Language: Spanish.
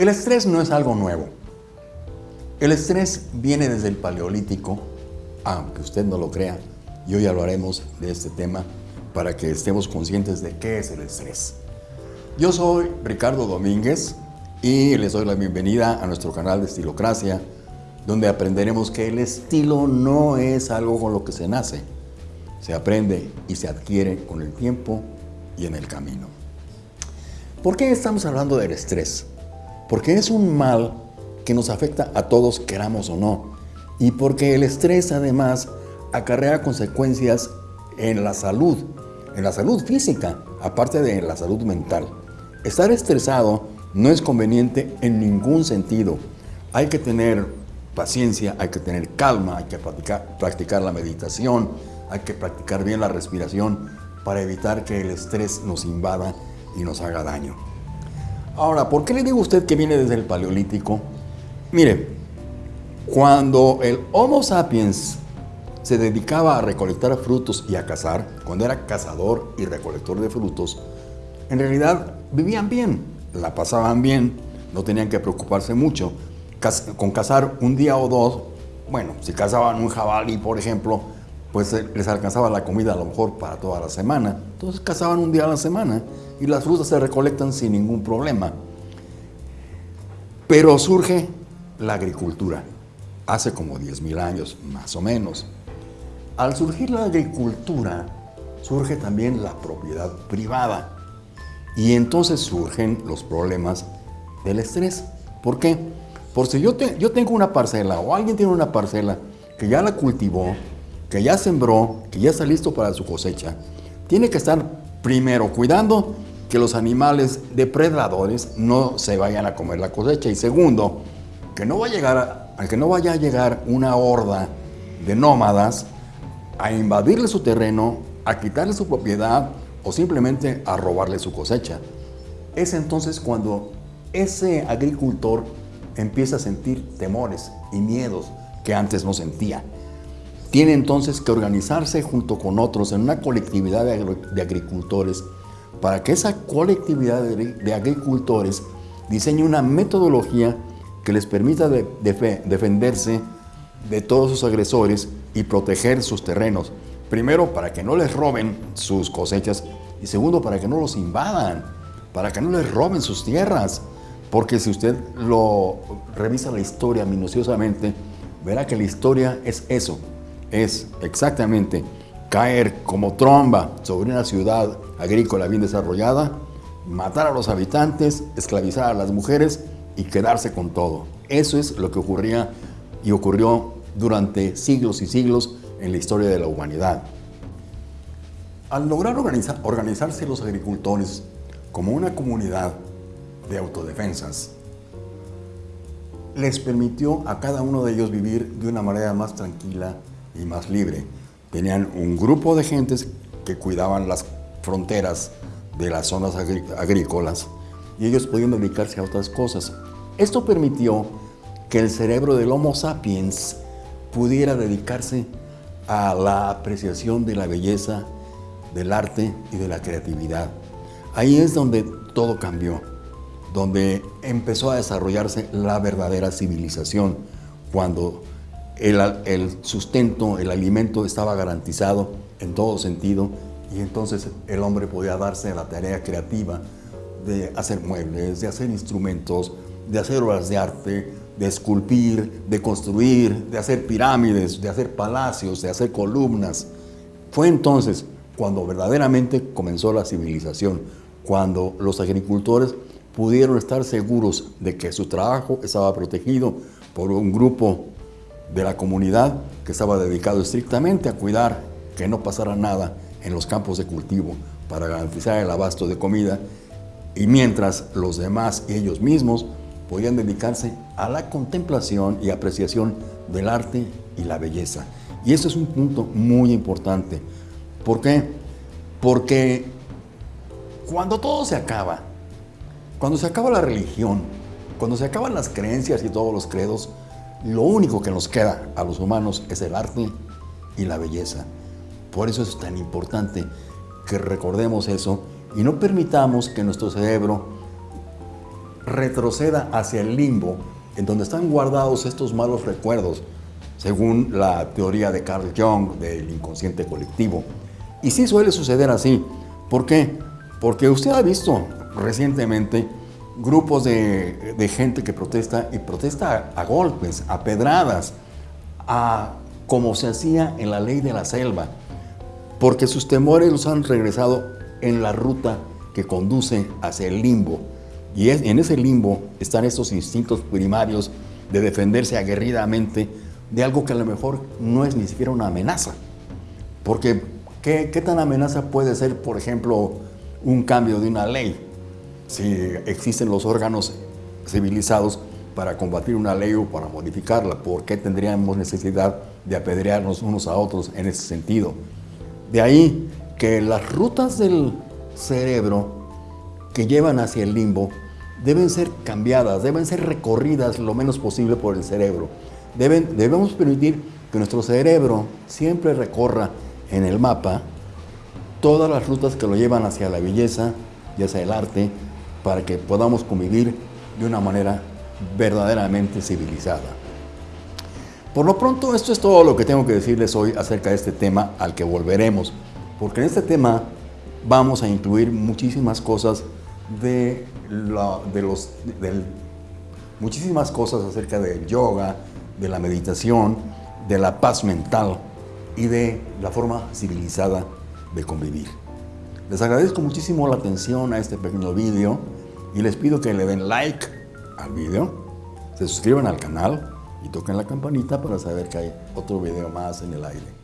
El estrés no es algo nuevo. El estrés viene desde el paleolítico, aunque usted no lo crea, y hoy hablaremos de este tema para que estemos conscientes de qué es el estrés. Yo soy Ricardo Domínguez y les doy la bienvenida a nuestro canal de Estilocracia, donde aprenderemos que el estilo no es algo con lo que se nace, se aprende y se adquiere con el tiempo y en el camino. ¿Por qué estamos hablando del estrés? Porque es un mal que nos afecta a todos, queramos o no, y porque el estrés además acarrea consecuencias en la salud, en la salud física, aparte de la salud mental. Estar estresado no es conveniente en ningún sentido. Hay que tener paciencia, hay que tener calma, hay que practicar, practicar la meditación, hay que practicar bien la respiración para evitar que el estrés nos invada y nos haga daño. Ahora, ¿por qué le digo a usted que viene desde el Paleolítico? Mire, cuando el Homo sapiens se dedicaba a recolectar frutos y a cazar, cuando era cazador y recolector de frutos, en realidad vivían bien, la pasaban bien, no tenían que preocuparse mucho. Con cazar un día o dos, bueno, si cazaban un jabalí, por ejemplo, pues eh, les alcanzaba la comida a lo mejor para toda la semana. Entonces cazaban un día a la semana y las frutas se recolectan sin ningún problema. Pero surge la agricultura, hace como 10.000 años más o menos. Al surgir la agricultura, surge también la propiedad privada. Y entonces surgen los problemas del estrés. ¿Por qué? Porque si yo, yo tengo una parcela o alguien tiene una parcela que ya la cultivó, que ya sembró, que ya está listo para su cosecha, tiene que estar primero cuidando que los animales depredadores no se vayan a comer la cosecha y segundo, que no, va a llegar, que no vaya a llegar una horda de nómadas a invadirle su terreno, a quitarle su propiedad o simplemente a robarle su cosecha. Es entonces cuando ese agricultor empieza a sentir temores y miedos que antes no sentía. Tiene entonces que organizarse junto con otros en una colectividad de, agricultores para que esa colectividad de, agricultores diseñe una metodología que les permita defenderse de todos sus agresores y proteger sus terrenos. Primero, para que no les roben sus cosechas y segundo, para que no los invadan, para que no les roben sus tierras. Porque si usted lo revisa la historia minuciosamente, verá que la historia es eso, es exactamente caer como tromba sobre una ciudad agrícola bien desarrollada, matar a los habitantes, esclavizar a las mujeres y quedarse con todo. Eso es lo que ocurría y ocurrió durante siglos y siglos en la historia de la humanidad. Al lograr organizarse los agricultores como una comunidad de autodefensas, les permitió a cada uno de ellos vivir de una manera más tranquila y más libre. Tenían un grupo de gentes que cuidaban las fronteras de las zonas agrícolas y ellos podían dedicarse a otras cosas. Esto permitió que el cerebro del Homo sapiens pudiera dedicarse a la apreciación de la belleza, del arte y de la creatividad. Ahí es donde todo cambió, donde empezó a desarrollarse la verdadera civilización, cuando el, sustento, el alimento estaba garantizado en todo sentido y entonces el hombre podía darse a la tarea creativa de hacer muebles, de hacer instrumentos, de hacer obras de arte, de esculpir, de construir, de hacer pirámides, de hacer palacios, de hacer columnas. Fue entonces cuando verdaderamente comenzó la civilización, cuando los agricultores pudieron estar seguros de que su trabajo estaba protegido por un grupo de la comunidad que estaba dedicado estrictamente a cuidar que no pasara nada en los campos de cultivo para garantizar el abasto de comida y mientras los demás y ellos mismos podían dedicarse a la contemplación y apreciación del arte y la belleza. Y eso es un punto muy importante. ¿Por qué? Porque cuando todo se acaba, cuando se acaba la religión, cuando se acaban las creencias y todos los credos, lo único que nos queda a los humanos es el arte y la belleza. Por eso es tan importante que recordemos eso y no permitamos que nuestro cerebro retroceda hacia el limbo, en donde están guardados estos malos recuerdos, según la teoría de Carl Jung del inconsciente colectivo. Y sí suele suceder así. ¿Por qué? Porque usted ha visto recientemente grupos de, gente que protesta y protesta a, a golpes, a pedradas, a como se hacía en la ley de la selva, porque sus temores los han regresado en la ruta que conduce hacia el limbo. Y en ese limbo están estos instintos primarios de defenderse aguerridamente de algo que a lo mejor no es ni siquiera una amenaza. Porque, ¿qué, qué tan amenaza puede ser, por ejemplo, un cambio de una ley? Si existen los órganos civilizados para combatir una ley o para modificarla, ¿por qué tendríamos necesidad de apedrearnos unos a otros en ese sentido? De ahí que las rutas del cerebro que llevan hacia el limbo deben ser cambiadas, deben ser recorridas lo menos posible por el cerebro. Deben, debemos permitir que nuestro cerebro siempre recorra en el mapa todas las rutas que lo llevan hacia la belleza y hacia el arte para que podamos convivir de una manera verdaderamente civilizada. Por lo pronto, esto es todo lo que tengo que decirles hoy acerca de este tema al que volveremos, porque en este tema vamos a incluir muchísimas cosas de, los, muchísimas cosas acerca del yoga, de la meditación, de la paz mental y de la forma civilizada de convivir. Les agradezco muchísimo la atención a este pequeño vídeo y les pido que le den like al vídeo, se suscriban al canal y toquen la campanita para saber que hay otro video más en el aire.